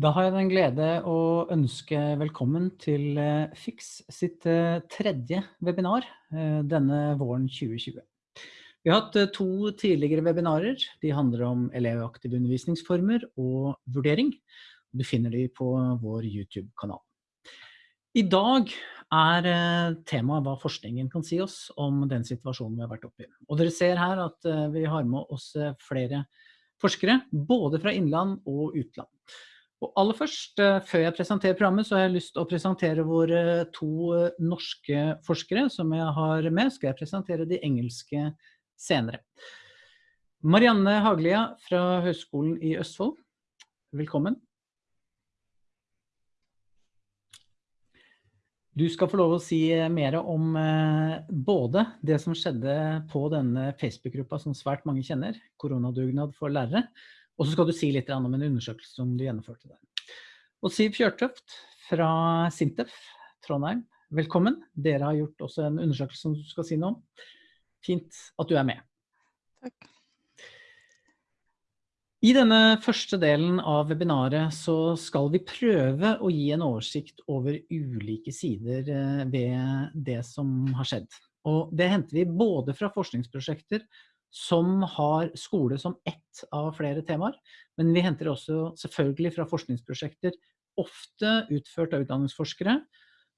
Da har jeg den glede å ønske velkommen til eh, FIX sitt eh, tredje webinar eh, denne våren 2020. Vi har hatt to tidligere webinarer. De handler om elevaktive undervisningsformer og vurdering. Du finner de på vår YouTube-kanal. I dag er temaet hva forskningen kan si oss om den situasjonen vi har vært oppe i. Og dere ser her at vi har med oss flere forskere, både fra innland og utland. Og aller først, eh, før jeg presenterer programmet, så har jeg lyst til å presentere våre to eh, norske forskere som jeg har med. Skal jeg presentere de engelske senere. Marianne Haglia fra Høgskolen i Østfold, velkommen. Du skal få lov å si eh, mer om både det som skjedde på denne Facebook-gruppa som svært mange kjenner, koronadugnad for lærere, og så skal du si litt om en undersøkelse som du gjennomførte der. Og Siv Fjørtøft fra Sintef Trondheim, velkommen. Dere har gjort også en undersøkelse som du skal si noe om. Fint at du er med. Takk. I denne første delen av webinaret så skal vi prøve å gi en oversikt over ulike sider eh, ved det som har skjedd. Og det henter vi både fra forskningsprosjekter som har skole som ett av flere temaer, men vi henter også selvfølgelig fra forskningsprosjekter, ofte utført av utdanningsforskere,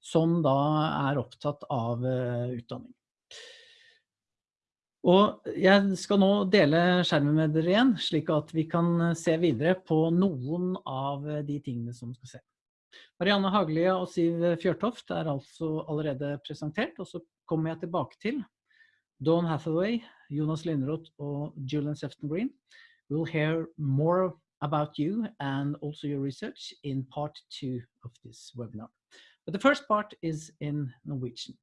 som da er opptatt av uh, utdanning. Og jeg skal nå dele skjermen med dere igjen, slik at vi kan se videre på noen av de tingene som skal se. Marianne Haglia og Siv Fjørtoft er altså allerede presentert, og så kommer jeg tilbake til Dawn Hathaway, Jonas Lindroth og Julian Sefton Green. We'll hear more about you and also your research in part two of this webinar. But the first part is in Norwegian.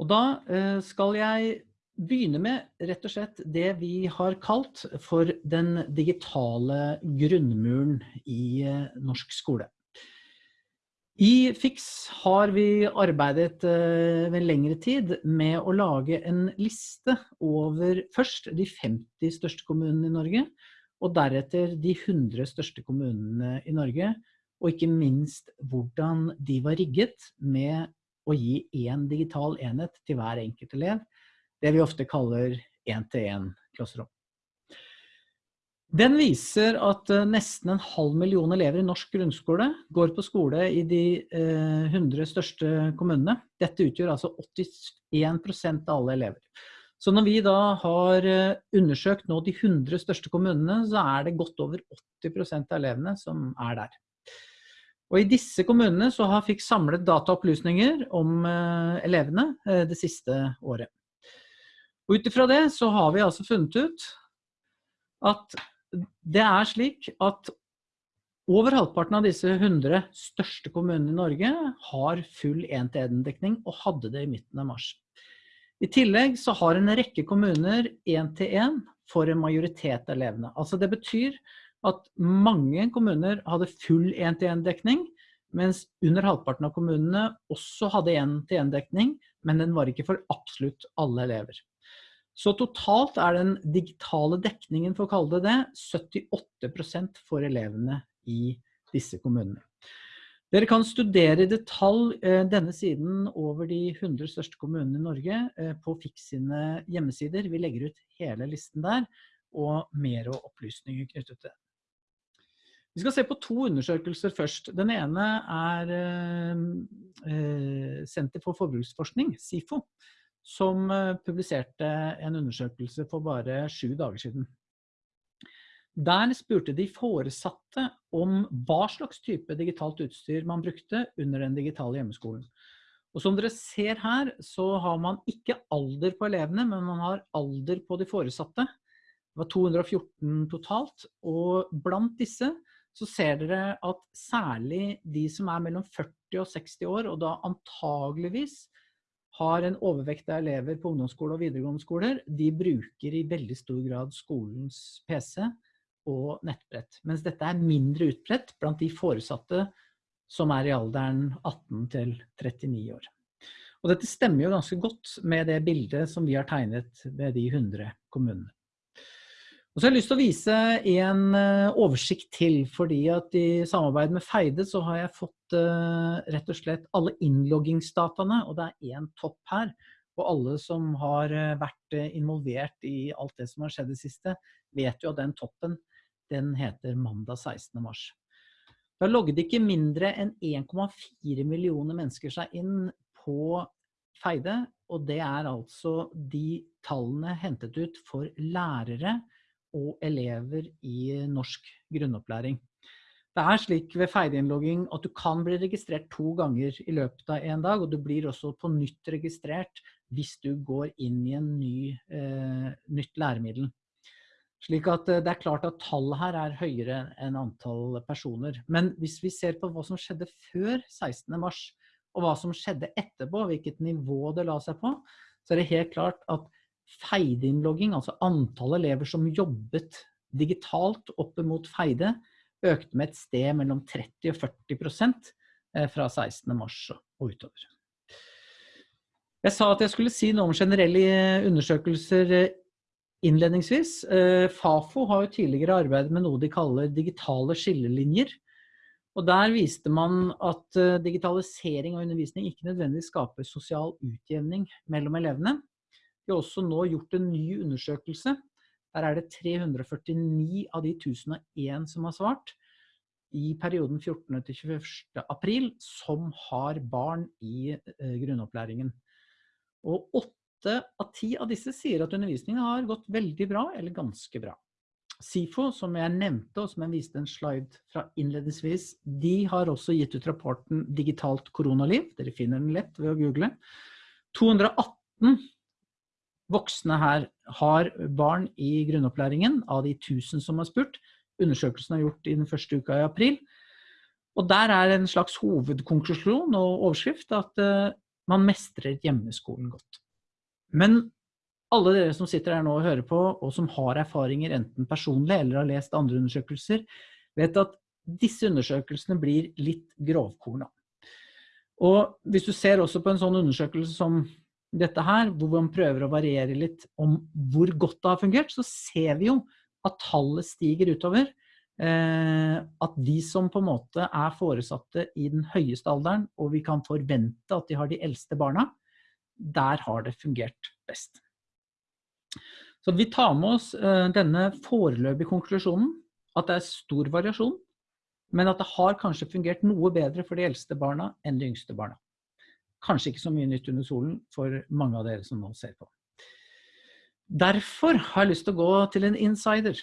Og da uh, skal jeg begynne med rett og slett det vi har kalt for den digitale grunnmuren i uh, norsk skole. I FIX har vi arbeidet uh, ved lengre tid med å lage en liste over først de 50 største kommunene i Norge, og deretter de 100 største kommunene i Norge, og ikke minst hvordan de var rigget med å gi én digital enhet til hver enkelt elev, det vi ofte kaller én-til-én-klasserom. Den viser at eh, nesten en halv million elever i norsk grunnskole går på skole i de 100 eh, største kommunene. Dette utgjør altså 81% av alle elever. Så når vi da har eh, undersøkt nå de 100 største kommunene, så er det godt over 80% av elevene som er der. Og i disse kommunene så har fikk samlet dataopplysninger om elevene det siste året. Ut ifra det så har vi altså funnet ut at det er slik at over halvparten av disse 100 største kommunene i Norge har full 1-til-1-dekning og hadde det i midten av mars. I tillegg så har en rekke kommuner 1-til-1 for en majoritet av elevene. Altså det betyr at mange kommuner hadde full 1-til-1-dekning, mens under halvparten av kommunene også hadde 1-til-1-dekning, men den var ikke for absolutt alle elever. Så totalt er den digitale dekningen, for å kalle det det, 78% for elevene i disse kommunene. Dere kan studere i detalj eh, denne siden over de 100 største kommunene i Norge eh, på FIX sine hjemmesider. Vi legger ut hele listen der, og mer opplysninger knyttet til det. Vi skal se på to undersøkelser først. Den ene er eh, Senter for forbruksforskning, SIFO som eh, publiserte en undersøkelse for bare sju dager siden. Der spurte de foresatte om hva slags type digitalt utstyr man brukte under den digitale hjemmeskolen. Og som dere ser her, så har man ikke alder på elevene, men man har alder på de foresatte. Det var 214 totalt, og blant disse så ser dere at særlig de som er mellom 40 og 60 år, og da antageligvis har en overvekt av elever på ungdomsskole og videregående skoler, de bruker i veldig stor grad skolens PC og nettbrett. Mens dette er mindre utbredt blant de foresatte som er i alderen 18 til 39 år. Og dette stemmer jo ganske godt med det bildet som vi har tegnet ved de 100 kommunene. Og så har jeg lyst til å vise en eh, oversikt til, fordi at i samarbeid med Feide så har jeg fått uh, rett og slett alle innloggingsdataene, og det er én topp her. Og alle som har eh, vært involvert i alt det som har skjedd i det siste, vet jo at den toppen, den heter mandag 16. mars. Da logget ikke mindre enn 1,4 millioner mennesker seg inn på Feide, og det er altså de tallene hentet ut for lærere, og elever i norsk grunnopplæring. Det er slik ved feilinnlogging at du kan bli registrert to ganger i løpet av en dag, og du blir også på nytt registrert hvis du går inn i en ny, eh, nytt læremiddel. Slik at eh, det er klart at tallet her er høyere enn antall personer. Men hvis vi ser på hva som skjedde før 16. mars, og hva som skjedde etterpå, hvilket nivå det la seg på, så er det helt klart at Feide-innlogging, altså antall elever som jobbet digitalt opp mot Feide, økte med et sted mellom 30 og 40 prosent fra 16. mars og utover. Jeg sa at jeg skulle si noe om generelle undersøkelser eh, innledningsvis. Eh, Fafo har jo tidligere arbeidet med noe de kaller digitale skillelinjer. Og der viste man at digitalisering av undervisning ikke nødvendigvis skaper sosial utjevning mellom elevene. Vi har også nå gjort en ny undersøkelse. Der er det 349 av de 1001 som har svart i perioden 14. til 21. april som har barn i eh, grunnopplæringen. Og åtte av ti av disse sier at undervisningen har gått veldig bra eller ganske bra. SIFO, som jeg nevnte, og som jeg viste en slide fra innledningsvis, de har også gitt ut rapporten Digitalt koronaliv. Dere finner den lett ved å google. 218 voksne her har barn i grunnopplæringen av de 1000 som har spurt. Undersøkelsen er gjort i den første uka i april. Og der er en slags hovedkonklusjon og overskrift at uh, man mestrer hjemmeskolen godt. Men alle dere som sitter her nå og hører på, og som har erfaringer enten personlig eller har lest andre undersøkelser, vet at disse undersøkelsene blir litt grovkorna. Og hvis du ser også på en sånn undersøkelse som dette her, hvor man prøver å variere litt om hvor godt det har fungert, så ser vi jo at tallet stiger utover. Eh, at de som på en måte er foresatte i den høyeste alderen, og vi kan forvente at de har de eldste barna, der har det fungert best. Så vi tar med oss eh, denne foreløpige konklusjonen, at det er stor variasjon, men at det har kanskje fungert noe bedre for de eldste barna enn de yngste barna. Kanskje ikke så mye nytt under solen for mange av dere som nå ser på. Derfor har jeg lyst til å gå til en insider,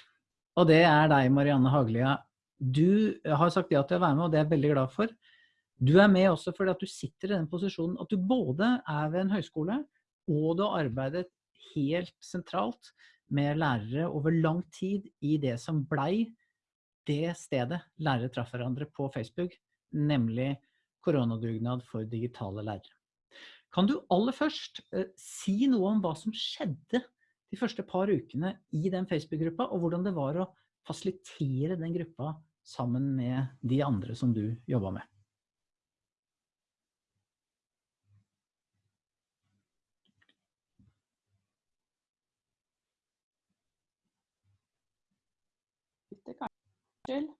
og det er deg, Marianne Haglia. Du har sagt ja til å være med, og det er jeg veldig glad for. Du er med også fordi at du sitter i den posisjonen at du både er ved en høyskole, og du har arbeidet helt sentralt med lærere over lang tid i det som blei det stedet lærere traff hverandre på Facebook, nemlig koronadugnad for digitale lærere. Kan du aller først eh, si noe om hva som skjedde de første par ukene i den Facebook-gruppa, og hvordan det var å fasilitere den gruppa sammen med de andre som du jobba med? Unnskyld.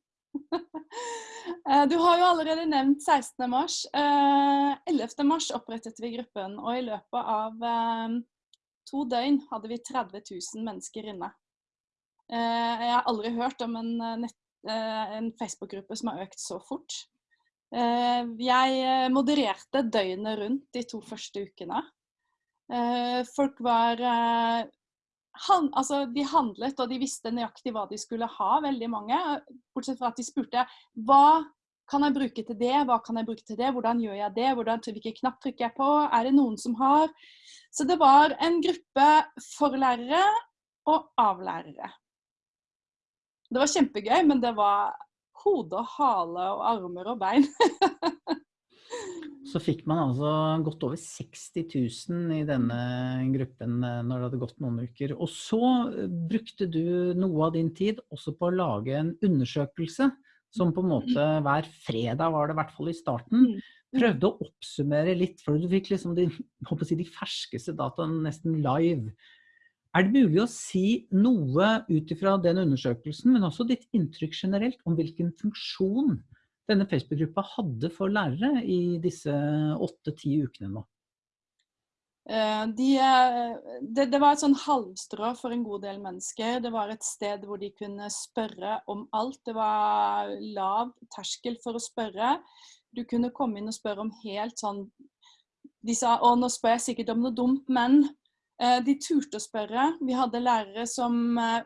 Eh, du har jo allerede nevnt 16. mars. 11. Eh, mars opprettet vi gruppen, og i løpet av eh, to døgn hadde vi 30 000 mennesker inne. Jeg har aldri hørt om en, en Facebook-gruppe som har økt så fort. Jeg modererte døgnet rundt de to første ukene. Folk var han, altså, de handlet, og de visste nøyaktig hva de skulle ha, veldig mange. Bortsett fra at de spurte hva kan jeg bruke til det, hva kan jeg bruke til det, hvordan gjør jeg det, hvordan, hvilken knapp trykker jeg på, er det noen som har Så det var en gruppe for lærere og av lærere. Det var kjempegøy, men det var hode og hale og armer og bein. Så fikk man altså godt over 60 000 i denne gruppen eh, når det hadde gått noen uker. Og så eh, brukte du noe av din tid også på å lage en undersøkelse som på en måte hver fredag var det i hvert fall i starten, mm. prøvde å oppsummere litt, for du fikk liksom de, si, de ferskeste dataene nesten live. Er det mulig å si noe ut ifra den undersøkelsen, men også ditt inntrykk generelt, om hvilken funksjon denne Facebook-gruppa hadde for lærere i disse åtte-ti ukene nå? Eh, de, eh, det, det, var et sånn halmstrå for en god del mennesker. Det var et sted hvor de kunne spørre om alt. Det var lav terskel for å spørre. Du kunne komme inn og spørre om helt sånn De sa å, nå spør jeg sikkert om noe dumt, men Eh, de turte å spørre. Vi hadde lærere som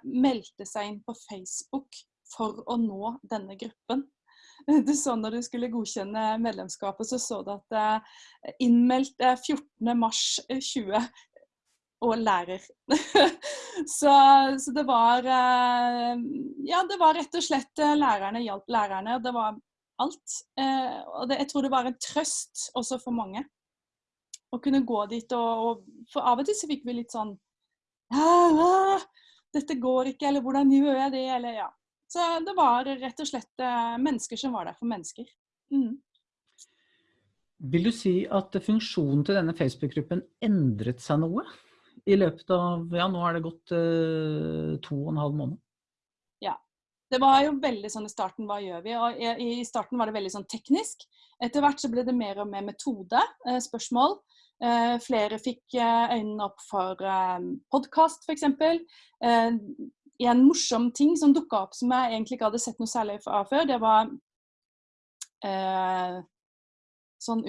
meldte seg inn på Facebook for å nå denne gruppen. Du så Når du skulle godkjenne medlemskapet, så så du at eh, innmeldt 14.3.20 og lærer. så, så, det var Ja, det var rett og slett lærerne hjalp lærerne. Det var alt. Og det, jeg tror det var en trøst også for mange å kunne gå dit og, og For av og til så fikk vi litt sånn Dette går ikke, eller hvordan gjør jeg det, eller ja. Så det var rett og slett eh, mennesker som var der for mennesker. Mm. Vil du si at funksjonen til denne Facebook-gruppen endret seg noe? I løpet av Ja, nå er det gått uh, to og en halv måned. Ja. Det var jo veldig sånn i starten, hva gjør vi? Og i, i starten var det veldig sånn teknisk. Etter hvert så ble det mer og mer metode, eh, spørsmål. Eh, flere fikk eh, øynene opp for eh, podkast, f.eks. En morsom ting som dukka opp som jeg egentlig ikke hadde sett noe særlig av før, det var eh, sånn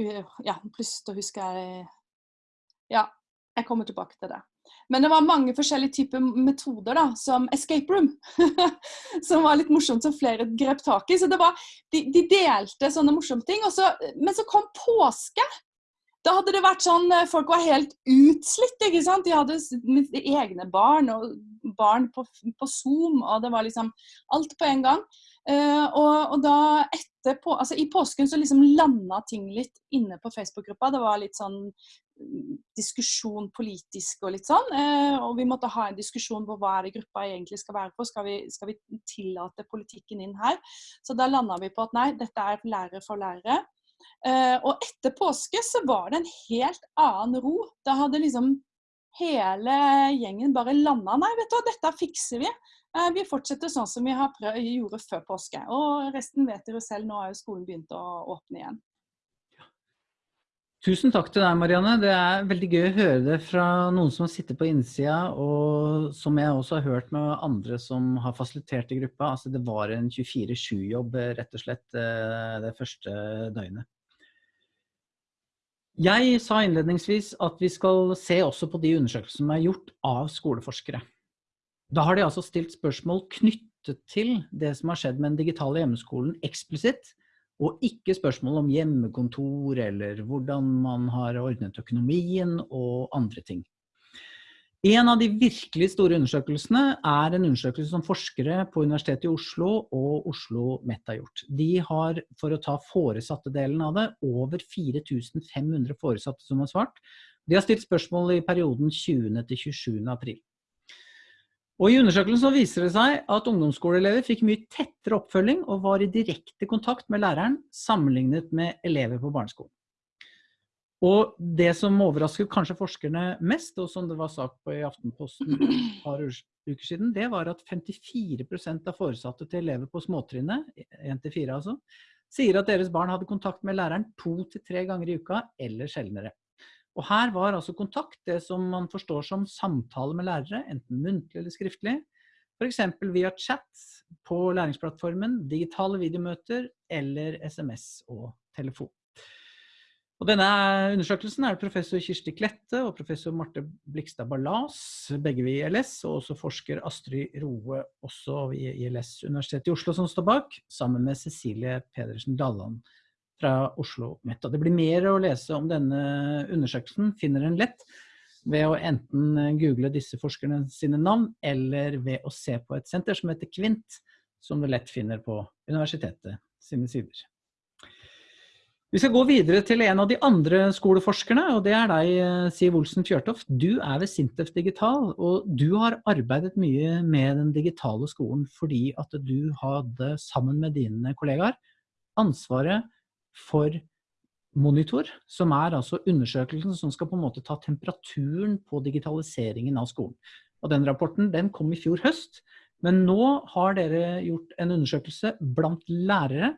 Ja, plutselig husker jeg Ja, jeg kommer tilbake til det. Men det var mange forskjellige typer metoder, da, som escape room. som var litt morsomt, som flere grep tak i. Så det var, de, de delte sånne morsomme ting. Så, men så kom påske. Da hadde det vært sånn eh, Folk var helt utslitt. ikke sant? De hadde egne barn og barn på, på Zoom, og det var liksom alt på en gang. Uh, og, og, da etterpå, altså I påsken så liksom landa ting litt inne på Facebook-gruppa. Det var litt sånn mm, diskusjon politisk og litt sånn. Uh, og vi måtte ha en diskusjon på hva er det gruppa egentlig skal være på. Skal vi, skal vi tillate politikken inn her? Så da landa vi på at nei, dette er lærere for lærere. Uh, og etter påske så var det en helt annen ro. Da hadde liksom hele gjengen bare landa. Nei, vet du hva, dette fikser vi. Uh, vi fortsetter sånn som vi prøvd, gjorde før påske. Og resten vet dere selv, nå har jo skolen begynt å åpne igjen. Tusen takk til deg, Marianne. Det er veldig gøy å høre det fra noen som sitter på innsida, og som jeg også har hørt med andre som har fasilitert i gruppa. Altså, det var en 24-7-jobb, rett og slett, eh, det første døgnet. Jeg sa innledningsvis at vi skal se også på de undersøkelsene som er gjort av skoleforskere. Da har de altså stilt spørsmål knyttet til det som har skjedd med den digitale hjemmeskolen eksplisitt, og ikke spørsmål om hjemmekontor eller hvordan man har ordnet økonomien og andre ting. En av de virkelig store undersøkelsene er en undersøkelse som forskere på Universitetet i Oslo og Oslo MET har gjort. De har, for å ta foresatte-delen av det, over 4500 foresatte som har svart. De har stilt spørsmål i perioden 20. til 27. april. Og I undersøkelsen viser det seg at ungdomsskoleelever fikk mye tettere oppfølging og var i direkte kontakt med læreren sammenlignet med elever på barneskolen. Og det som overrasket kanskje forskerne mest, og som det var sagt på i Aftenposten et par uker siden, det var at 54% av foresatte til elever på småtrinnet, 1-4 altså, sier at deres barn hadde kontakt med læreren to til tre ganger i uka eller sjeldnere. Og her var altså kontakt det som man forstår som samtale med lærere, enten muntlig eller skriftlig. F.eks. via chat på læringsplattformen, digitale videomøter eller SMS og telefon. Og denne undersøkelsen er det professor Kirsti Klette og professor Marte Blikstad Ballas, begge ved ILS, og også forsker Astrid Roe, også ved ILS Universitetet i Oslo, som står bak, sammen med Cecilie Pedersen Dalland fra Oslo Met. Det blir mer å lese om denne undersøkelsen, finner en lett ved å enten google disse forskerne sine navn, eller ved å se på et senter som heter Kvint, som du lett finner på universitetet sine sider. Vi skal gå videre til en av de andre skoleforskerne, og det er deg, Siv Olsen Fjørtoft. Du er ved Sintef Digital, og du har arbeidet mye med den digitale skolen fordi at du hadde, sammen med dine kollegaer, ansvaret for Monitor, som er altså undersøkelsen som skal på en måte ta temperaturen på digitaliseringen av skolen. Og den rapporten den kom i fjor høst. Men nå har dere gjort en undersøkelse blant lærere.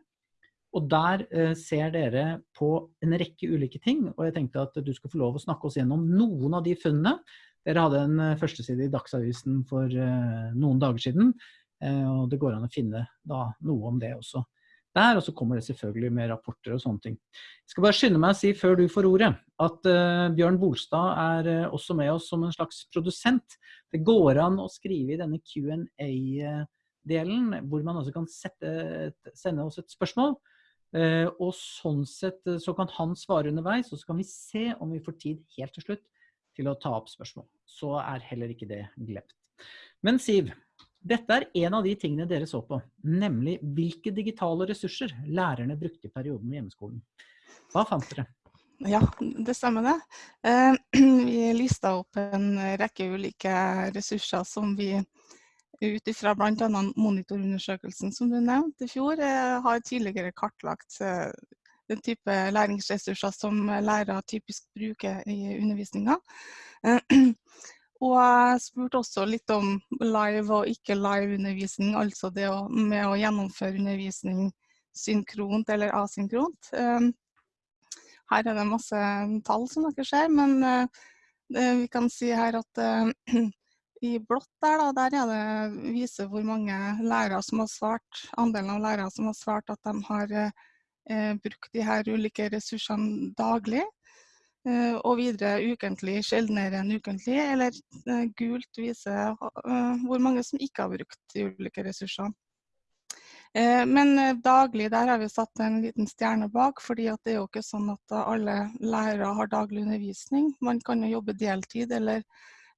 Og der eh, ser dere på en rekke ulike ting. Og jeg tenkte at du skal få lov å snakke oss gjennom noen av de funnene. Dere hadde en eh, førsteside i Dagsavisen for eh, noen dager siden. Eh, og det går an å finne da, noe om det også der, og så kommer det selvfølgelig med rapporter og sånne ting. Jeg skal bare skynde meg å si før du får ordet, at uh, Bjørn Bolstad er uh, også med oss som en slags produsent. Det går an å skrive i denne Q&A-delen, hvor man også kan sette, sende oss et spørsmål. Uh, og sånn sett så kan han svare underveis, og så kan vi se om vi får tid helt til slutt til å ta opp spørsmål. Så er heller ikke det glemt. Men Siv, dette er en av de tingene dere så på, nemlig hvilke digitale ressurser lærerne brukte i perioden med hjemmeskolen. Hva fant dere? Ja, det stemmer det. Eh, vi lista opp en rekke ulike ressurser som vi ut ifra bl.a. monitorundersøkelsen som du nevnte i fjor, eh, har tidligere kartlagt eh, den type læringsressurser som lærere typisk bruker i undervisninga. Og jeg spurte også litt om live og ikke live undervisning, altså det med å gjennomføre undervisning synkront eller asynkront. Ehm, her er det masse tall som dere ser, men eh, vi kan si her at eh, i blått der, da, der er det viser hvor mange lærere som har svart, andelen av lærere som har svart at de har eh, brukt de her ulike ressursene daglig. Eh, og videre ukentlig, sjeldnere enn ukentlig, eller eh, gult viser eh, hvor mange som ikke har brukt de ulike ressursene. Men daglig, der har vi satt en liten stjerne bak, fordi det er jo ikke sånn at alle lærere har daglig undervisning. Man kan jo jobbe deltid eller,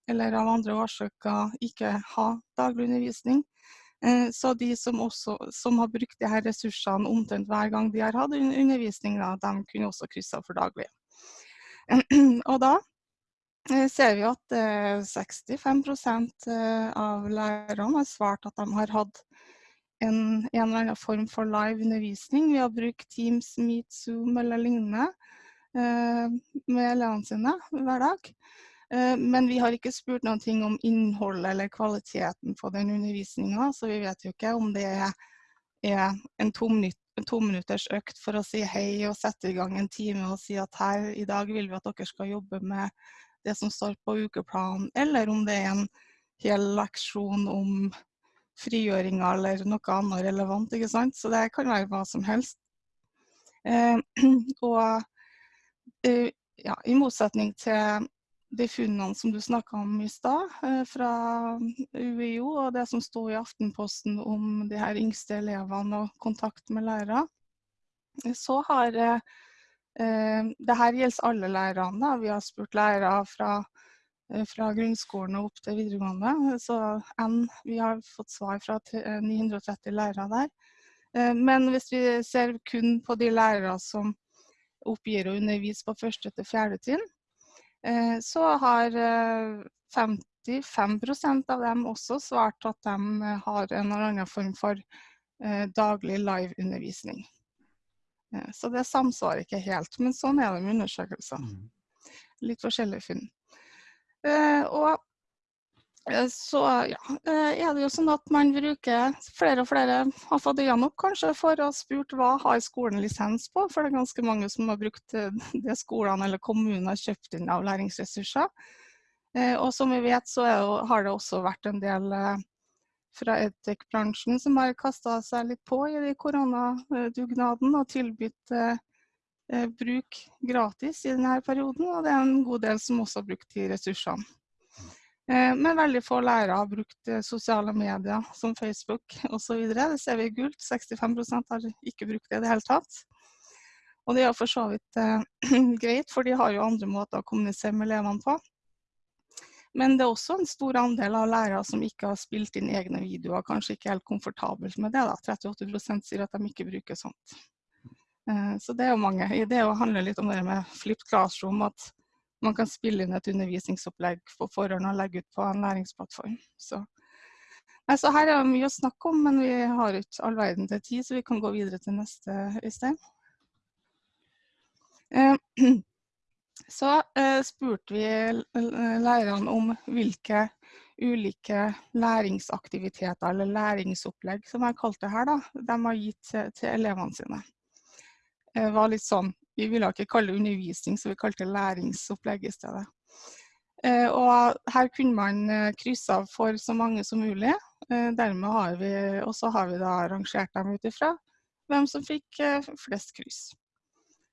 eller av andre årsaker ikke ha daglig undervisning. Så de som, også, som har brukt her ressursene omtrent hver gang de har hatt undervisning, da, de kunne også krysse av for daglig. Og da eh, ser vi at 65 eh, av lærerne har svart at de har hatt en, en, eller annen form for live undervisning ved å bruke Teams, Meet, Zoom eller lignende eh, med elevene sine hver dag. Men vi har ikke spurt noen ting om innholdet eller kvaliteten på den undervisninga, så vi vet jo ikke om det er en tominutters to økt for å si hei og sette i gang en time og si at her i dag vil vi at dere skal jobbe med det som står på ukeplanen, eller om det er en hel leksjon om frigjøringa eller noe annet relevant. ikke sant? Så det kan være hva som helst. Eh, og eh, ja, i motsetning til de funnene som du snakka om i stad, eh, fra UiO, og det som sto i Aftenposten om de her yngste elevene og kontakt med lærere, så har eh, eh, det her gjelder alle lærerne. Vi har spurt lærere fra, fra grunnskolen og opp til videregående. Så N, vi har fått svar fra 930 lærere der. Men hvis vi ser kun på de lærere som oppgir å undervise på første til fjerde trinn, Eh, så har 55 eh, av dem også svart at de eh, har en eller annen form for daglig live-undervisning. Så det samsvarer ikke helt, men sånn er det med undersøkelser. Mm. Litt forskjellige funn. Og Eh, så ja, eh, er det jo sånn at man bruker Flere og flere har fått øynene opp kanskje for å ha spurt hva har skolen lisens på, for det er ganske mange som har brukt eh, det skolene eller kommunene har kjøpt inn av læringsressurser. Og som vi vet så det, har det også vært en del fra edtech-bransjen som har kasta seg litt på i koronadugnaden og tilbudt bruk gratis i denne perioden. Og det er en god del som også har brukt de ressursene. Eh, men veldig få lærere har brukt eh, sosiale medier som Facebook osv. Det ser vi i gult. 65% har ikke brukt det i det hele tatt. Og det er for så vidt eh, greit, for de har jo andre måter å kommunisere med elevene på. Men det er også en stor andel av lærere som ikke har spilt inn egne videoer, kanskje ikke helt komfortabelt med det. da. 38% sier at de ikke bruker sånt. Eh, så det er jo mange. Det handler litt om det med flipped classroom, at man kan spille inn et undervisningsopplegg på forhånd og legge ut på en læringsplattform. Så, så her er det mye å snakke om, men vi har ikke all verden til tid, så vi kan gå videre til neste, Øystein. Eh, så eh, spurte vi lærerne om hvilke ulike læringsaktiviteter eller læringsopplegg, som jeg kalte det her, da, de har gitt til, elevene sine. Det var litt sånn, Vi ville ikke kalle det undervisning, så vi kalte det læringsopplegg i stedet. Og her kunne man krysse av for så mange som mulig. Dermed har vi, og så har vi da rangert dem ut ifra hvem som fikk flest kryss.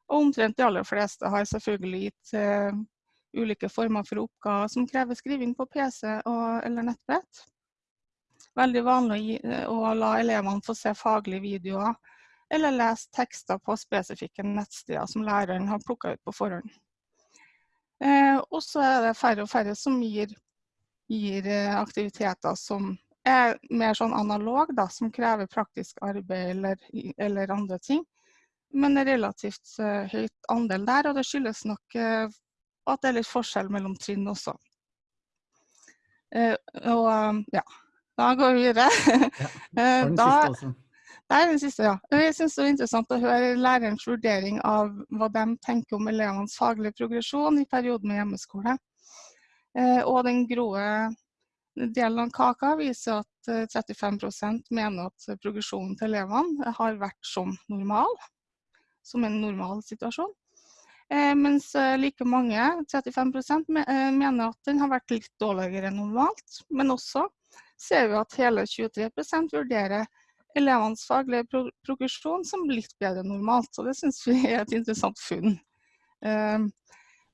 Og omtrent de aller fleste har selvfølgelig gitt ulike former for oppgaver som krever skriving på PC og, eller nettbrett. Veldig vanlig å la elevene få se faglige videoer eller lese tekster på spesifikke nettsteder som læreren har plukka ut på forhånd. Uh, og så er det færre og færre som gir, gir uh, aktiviteter som er mer sånn analog, da, som krever praktisk arbeid eller, eller andre ting men en relativt uh, høyt andel der. Og det skyldes nok uh, at det er litt forskjell mellom trinn også. Uh, og ja, da går vi videre. ja, da. Det er den siste, ja. Jeg syns det er interessant å høre lærerens vurdering av hva de tenker om elevenes faglige progresjon i perioden med hjemmeskole. Og den grå delen av kaka viser at 35% mener at progresjonen til elevene har vært som normal som en normal situasjon. Eh, mens eh, like mange, 35 eh, mener at den har vært litt dårligere enn normalt. Men også ser vi at hele 23% vurderer elevenes faglige pro progresjon som litt bedre enn normalt. Og det syns vi er et interessant funn.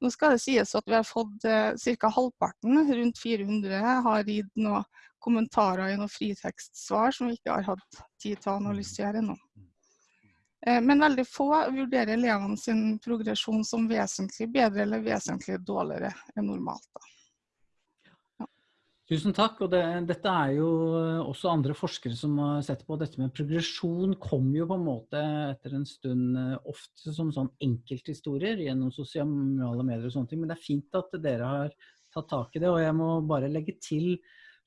Nå skal det sies at vi har fått ca. halvparten, rundt 400, har gitt noen kommentarer i noen fritekstsvar som vi ikke har hatt tid til å analysere ennå. Eh, men veldig få vurderer elevene sin progresjon som vesentlig bedre eller vesentlig dårligere enn normalt. Ja. Tusen takk. og det, Dette er jo også andre forskere som har sett på dette med progresjon. kom jo på en måte etter en stund eh, ofte som sånn enkelthistorier gjennom sosiale medier og sånne ting. Men det er fint at dere har tatt tak i det. Og jeg må bare legge til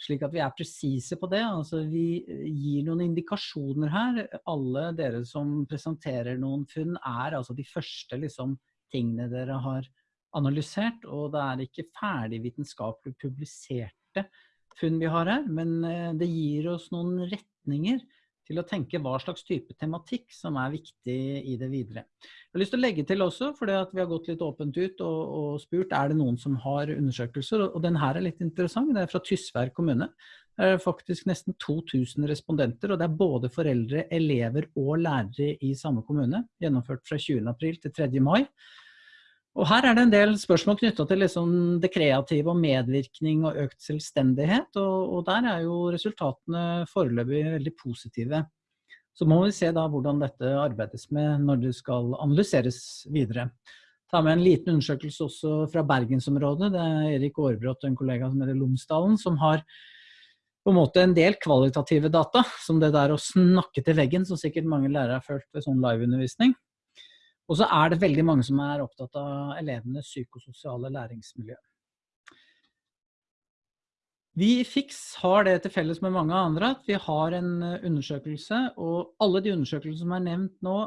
slik at vi er presise på det. Altså, vi gir noen indikasjoner her. Alle dere som presenterer noen funn, er altså de første liksom, tingene dere har analysert. Og det er ikke ferdig vitenskapelig publiserte funn vi har her, men eh, det gir oss noen retninger til å tenke hva slags type tematikk som er viktig i det videre. Jeg har lyst til å legge til også, for vi har gått litt åpent ut og, og, spurt er det noen som har undersøkelser, og den her er litt interessant. Det er fra Tysvær kommune. Det er faktisk nesten 2000 respondenter, og det er både foreldre, elever og lærere i samme kommune. Gjennomført fra 20. april til 3. mai. Og her er det en del spørsmål knytta til liksom det kreative og medvirkning og økt selvstendighet, og, og, der er jo resultatene foreløpig veldig positive. Så må vi se da hvordan dette arbeides med når det skal analyseres videre. Ta med en liten undersøkelse også fra bergensområdet. Det er Erik Aarbrot og en kollega som heter Lomsdalen, som har på en måte en del kvalitative data, som det der å snakke til veggen, som sikkert mange lærere har følt ved sånn liveundervisning. Og så er det veldig mange som er opptatt av elevenes psykososiale læringsmiljø. Vi i FIX har det til felles med mange andre at vi har en eh, undersøkelse, og alle de undersøkelsene som er nevnt nå,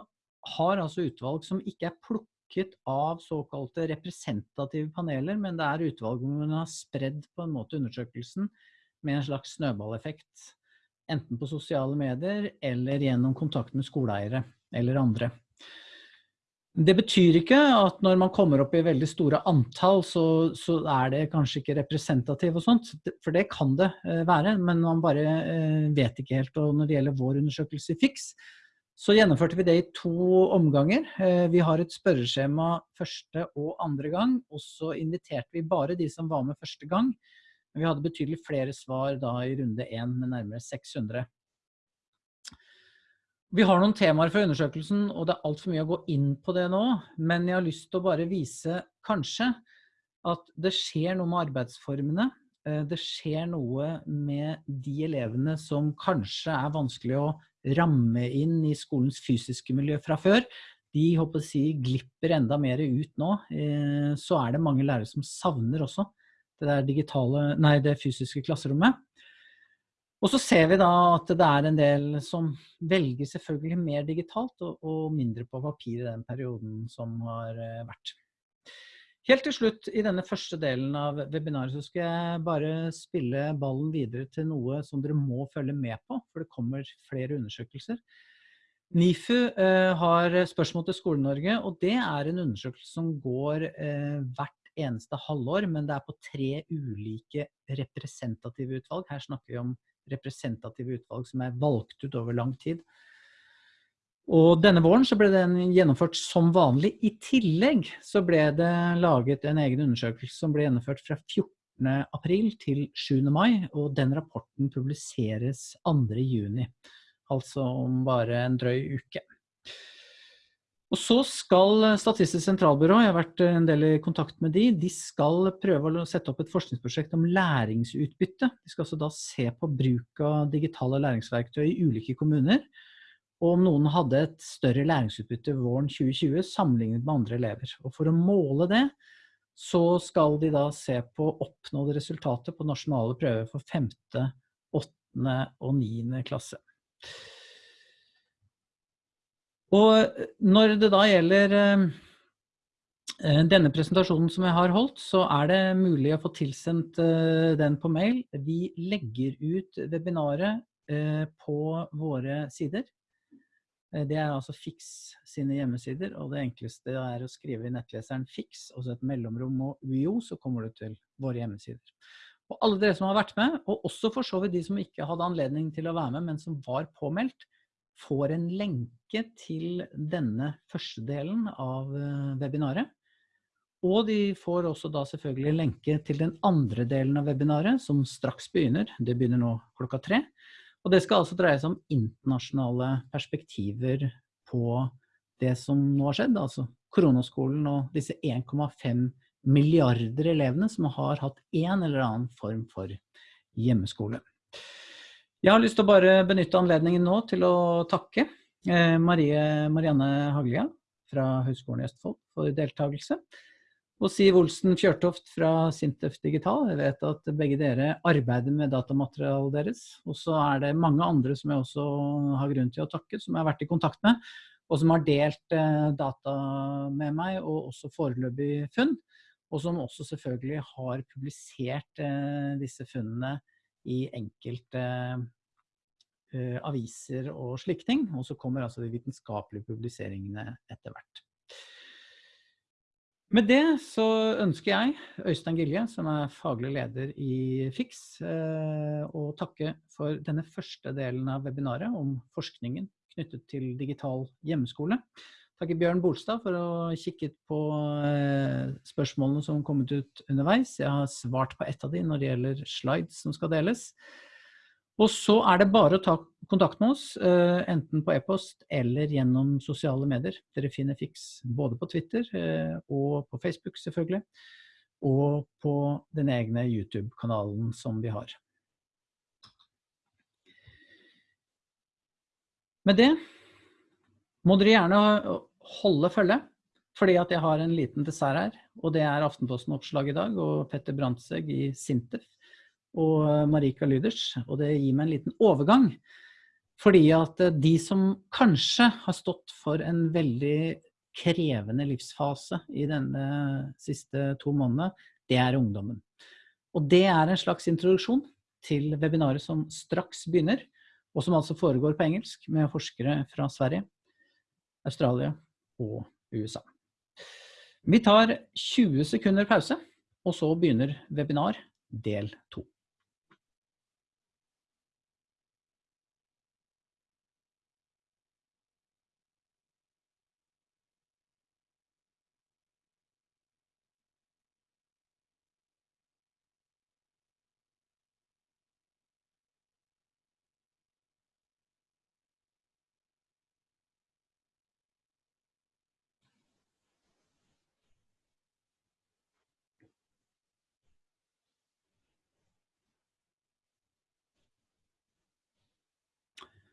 har altså utvalg som ikke er plukket av såkalte representative paneler, men det er utvalg hvor man har spredd på en måte undersøkelsen med en slags snøballeffekt. Enten på sosiale medier eller gjennom kontakt med skoleeiere eller andre. Det betyr ikke at når man kommer opp i veldig store antall, så, så er det kanskje ikke representativ og sånt, for det kan det eh, være, men man bare eh, vet ikke helt. Og når det gjelder vår undersøkelse i FIX, så gjennomførte vi det i to omganger. Eh, vi har et spørreskjema første og andre gang, og så inviterte vi bare de som var med første gang. Vi hadde betydelig flere svar da i runde én med nærmere 600. Vi har noen temaer for undersøkelsen, og det er altfor mye å gå inn på det nå. Men jeg har lyst til å bare vise, kanskje, at det skjer noe med arbeidsformene. Eh, det skjer noe med de elevene som kanskje er vanskelig å ramme inn i skolens fysiske miljø fra før. De håper å si, glipper enda mer ut nå. Eh, så er det mange lærere som savner også det, digitale, nei, det fysiske klasserommet. Og så ser vi da at det er en del som velger selvfølgelig mer digitalt og, og mindre på papir i den perioden som har eh, vært. Helt til slutt i denne første delen av webinaret så skal jeg bare spille ballen videre til noe som dere må følge med på, for det kommer flere undersøkelser. NIFU eh, har spørsmål til Skole-Norge, og det er en undersøkelse som går eh, hvert eneste halvår, men det er på tre ulike representative utvalg. Her snakker vi om representative utvalg som er valgt ut over lang tid. Og denne våren så ble den gjennomført som vanlig. I tillegg så ble det laget en egen undersøkelse som ble gjennomført fra 14. april til 7. mai, og den rapporten publiseres 2. juni. Altså om bare en drøy uke. Og så skal Statistisk sentralbyrå, jeg har vært en del i kontakt med de, de skal prøve å sette opp et forskningsprosjekt om læringsutbytte. De skal altså da se på bruk av digitale læringsverktøy i ulike kommuner og om noen hadde et større læringsutbytte våren 2020 sammenlignet med andre elever. Og for å måle det, så skal de da se på oppnådde resultater på nasjonale prøver for 5., 8. og 9. klasse. Og når det da gjelder eh, denne presentasjonen som jeg har holdt, så er det mulig å få tilsendt eh, den på mail. Vi legger ut webinaret eh, på våre sider. Eh, det er altså Fix sine hjemmesider, og det enkleste er å skrive i nettleseren Fix, og så et mellomrom og UiO, så kommer du til våre hjemmesider. Og alle dere som har vært med, og også for så vidt de som ikke hadde anledning til å være med, men som var påmeldt, får en lenke til denne første delen av eh, webinaret. Og de får også da selvfølgelig lenke til den andre delen av webinaret, som straks begynner. Det begynner nå klokka tre. Og det skal altså dreie seg om internasjonale perspektiver på det som nå har skjedd, altså koronaskolen og disse 1,5 milliarder elevene som har hatt en eller annen form for hjemmeskole. Jeg har lyst til å bare benytte anledningen nå til å takke eh, Marie Marianne Haglia fra Høgskolen i Østfold for deltakelse og Siv Olsen Fjørtoft fra Sintef Digital. Jeg vet at begge dere arbeider med datamaterialet deres. Og så er det mange andre som jeg også har grunn til å takke, som jeg har vært i kontakt med, og som har delt eh, data med meg, og også foreløpig funn. Og som også selvfølgelig har publisert eh, disse funnene i enkelte uh, aviser og slike ting. Og så kommer altså de vitenskapelige publiseringene etter hvert. Med det så ønsker jeg Øystein Gilje, som er faglig leder i FIX, eh, å takke for denne første delen av webinaret om forskningen knyttet til digital hjemmeskole. Takke Bjørn Bolstad for å ha kikket på eh, spørsmålene som har kommet ut underveis. Jeg har svart på ett av de når det gjelder slides som skal deles. Og så er det bare å ta kontakt med oss, eh, enten på e-post eller gjennom sosiale medier. Dere finner Fiks både på Twitter eh, og på Facebook selvfølgelig, og på den egne YouTube-kanalen som vi har. Med det må dere gjerne holde følge, fordi at jeg har en liten dessert her, og det er Aftenposten-oppslag i dag, og Petter Brandtzæg i Sintef og Marika Lyders, og det gir meg en liten overgang. Fordi at eh, de som kanskje har stått for en veldig krevende livsfase i denne siste to månedene, det er ungdommen. Og det er en slags introduksjon til webinaret som straks begynner, og som altså foregår på engelsk med forskere fra Sverige, Australia og USA. Vi tar 20 sekunder pause, og så begynner webinar del 2.